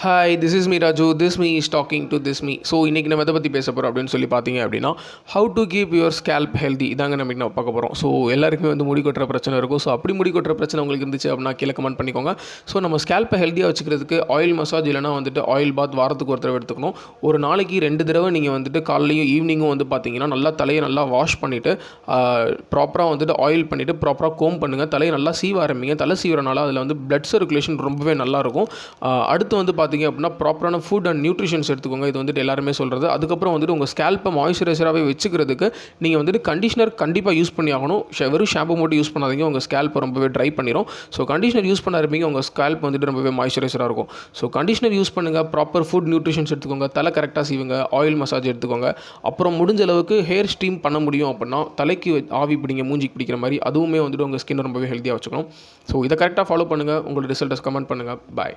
Hi this is me Raju this me is talking to this me so இன்றைக்கி நம்ம எதை பற்றி பேச போகிறோம் அப்படின்னு சொல்லி பார்த்தீங்க அப்படின்னா how to keep your scalp healthy இதாங்க நம்ம நம்ம பார்க்க போகிறோம் ஸோ எல்லாருக்குமே வந்து முடி கொட்டுற பிரச்சனை இருக்கும். ஸோ அப்படி முடி கொட்டுற பிரச்சனை உங்களுக்கு இருந்துச்சு அப்படின்னா கீழே கமெண்ட் பண்ணிக்கோங்க. ஸோ நம்ம ஸ்கேல்ப்பை ஹெல்த்தியாக வச்சுக்கிறதுக்கு ஆயில் மசாஜ் இல்லைனா வந்துட்டு ஆயில் பாத் வாரத்துக்கு ஒரு தடவை எடுத்துக்கணும். ஒரு நாளைக்கு ரெண்டு தடவை நீங்கள் வந்துட்டு காலையிலையும் ஈவினிங்கும் வந்து பார்த்தீங்கன்னா நல்லா தலையை நல்லா வாஷ் பண்ணிவிட்டு ப்ராப்பராக வந்துட்டு ஆயில் பண்ணிவிட்டு ப்ராப்பராக கோம் பண்ணுங்கள் தலையை நல்லா சீவ ஆரம்பிங்க. தலை சீவரனால அதில் வந்து பிளட் சர்க்குலேஷன் ரொம்பவே நல்லாயிருக்கும் அடுத்து வந்து பார்த்தீங்க அப்படின்னா ப்ராப்பரான ஃபுட் அண்ட் நியூட்ரிஷன்ஸ் எடுத்துக்கோங்க. இது வந்துட்டு எல்லாருமே சொல்கிறது அதுக்கப்புறம் வந்துட்டு உங்கள் ஸ்கேல்ப்பை மாய்ஸ்சரைசராகவே வச்சுக்கிறதுக்கு நீங்கள் வந்துட்டு கண்டிஷனர் கண்டிப்பாக யூஸ் பண்ணி ஆகணும். வெறும் ஷாம்பு மட்டும் யூஸ் பண்ணாதீங்க. உங்கள் ஸ்கேல்ப்பை ரொம்பவே ட்ரை பண்ணிடும் ஸோ கண்டிஷனர் யூஸ் பண்ண இருப்பீங்க உங்கள் ஸ்கேல்ப் வந்துட்டு ரொம்பவே மாய்ஸ்சரைசராக இருக்கும். ஸோ கண்டிஷனர் யூஸ் பண்ணுங்கள் ப்ராப்பர் ஃபுட் நியூட்ரிஷன்ஸ் எடுத்துக்கோங்க. தலை கரெக்டாக செய்வீங்க ஆயில் மசாஜ் எடுத்துக்கோங்க. அப்புறம் முடிஞ்ச அளவுக்கு ஹேர் ஸ்டீம் பண்ண முடியும் அப்படின்னா தலைக்கு வ- ஆவி பிடிங்க மூஞ்சிக்கு பிடிக்கிற மாதிரி அதுவுமே வந்துட்டு உங்கள் ஸ்கின் ரொம்பவே ஹெல்த்தியாக வச்சுக்கணும். ஸோ இதை கரெக்டாக ஃபாலோ பண்ணுங்கள் உங்களோட ரிசல்ட்டஸ் கமெண்ட் பண்ணுங்கள் பாய்